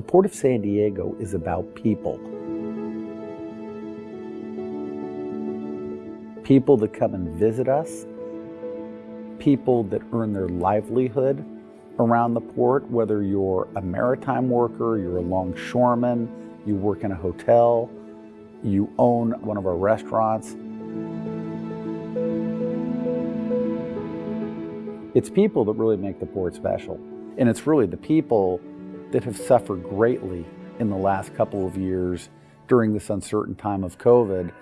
The Port of San Diego is about people. People that come and visit us, people that earn their livelihood around the port, whether you're a maritime worker, you're a longshoreman, you work in a hotel, you own one of our restaurants. It's people that really make the port special. And it's really the people that have suffered greatly in the last couple of years during this uncertain time of COVID.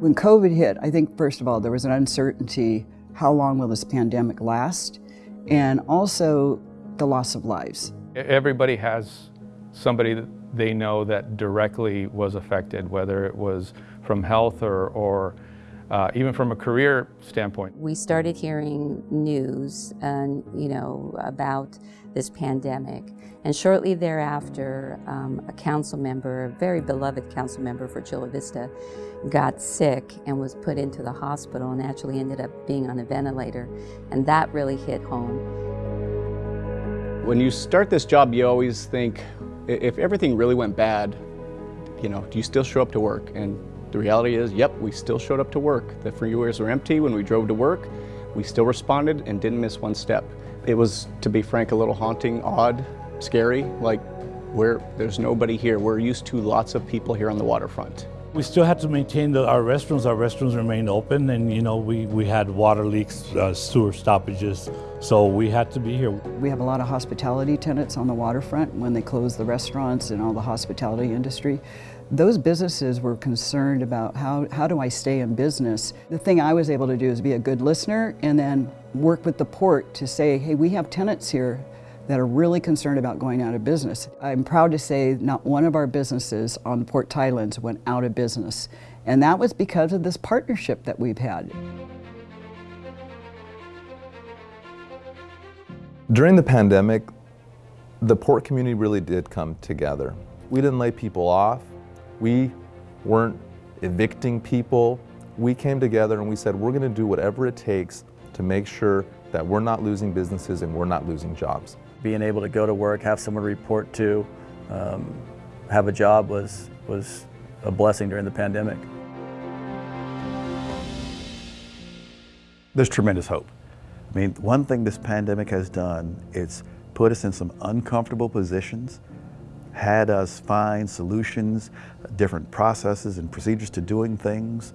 When COVID hit, I think first of all, there was an uncertainty, how long will this pandemic last? And also the loss of lives. Everybody has somebody that they know that directly was affected, whether it was from health or, or uh, even from a career standpoint. We started hearing news and, you know, about this pandemic. And shortly thereafter, um, a council member, a very beloved council member for Chula Vista, got sick and was put into the hospital and actually ended up being on a ventilator. And that really hit home. When you start this job, you always think, if everything really went bad, you know, do you still show up to work? And the reality is, yep, we still showed up to work. The freeways were empty when we drove to work. We still responded and didn't miss one step. It was, to be frank, a little haunting, odd, scary, like where there's nobody here. We're used to lots of people here on the waterfront. We still had to maintain the, our restrooms. Our restrooms remained open and, you know, we, we had water leaks, uh, sewer stoppages, so we had to be here. We have a lot of hospitality tenants on the waterfront when they closed the restaurants and all the hospitality industry. Those businesses were concerned about how, how do I stay in business. The thing I was able to do is be a good listener and then work with the port to say, hey, we have tenants here that are really concerned about going out of business. I'm proud to say not one of our businesses on Port Tidelands went out of business. And that was because of this partnership that we've had. During the pandemic, the port community really did come together. We didn't lay people off. We weren't evicting people. We came together and we said, we're going to do whatever it takes to make sure that we're not losing businesses and we're not losing jobs. Being able to go to work, have someone to report to, um, have a job was, was a blessing during the pandemic. There's tremendous hope. I mean, one thing this pandemic has done, it's put us in some uncomfortable positions, had us find solutions, different processes and procedures to doing things,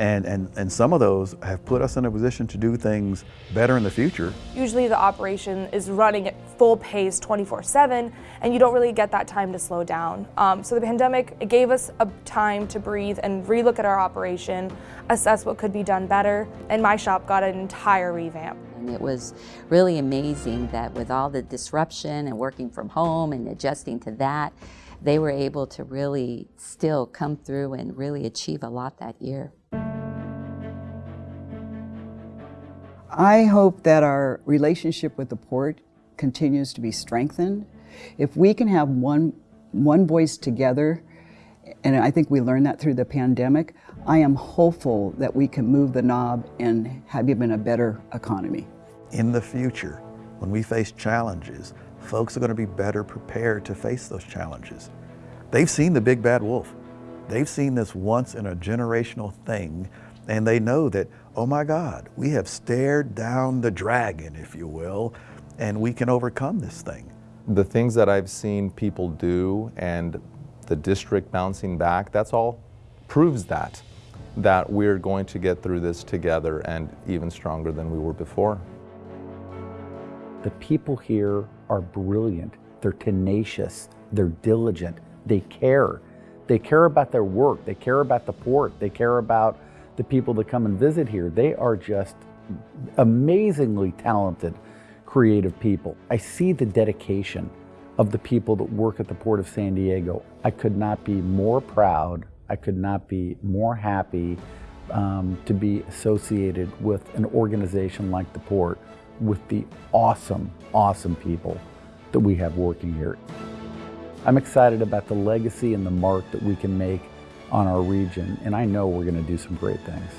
and, and, and some of those have put us in a position to do things better in the future. Usually the operation is running at full pace 24-7 and you don't really get that time to slow down. Um, so the pandemic, it gave us a time to breathe and relook at our operation, assess what could be done better, and my shop got an entire revamp. And it was really amazing that with all the disruption and working from home and adjusting to that, they were able to really still come through and really achieve a lot that year. I hope that our relationship with the port continues to be strengthened. If we can have one, one voice together, and I think we learned that through the pandemic, I am hopeful that we can move the knob and have even a better economy. In the future, when we face challenges, folks are going to be better prepared to face those challenges. They've seen the big bad wolf. They've seen this once in a generational thing and they know that, oh my God, we have stared down the dragon, if you will, and we can overcome this thing. The things that I've seen people do and the district bouncing back, that's all proves that, that we're going to get through this together and even stronger than we were before. The people here are brilliant. They're tenacious. They're diligent. They care. They care about their work. They care about the port. They care about the people that come and visit here. They are just amazingly talented, creative people. I see the dedication of the people that work at the Port of San Diego. I could not be more proud. I could not be more happy um, to be associated with an organization like the Port with the awesome, awesome people that we have working here. I'm excited about the legacy and the mark that we can make on our region, and I know we're going to do some great things.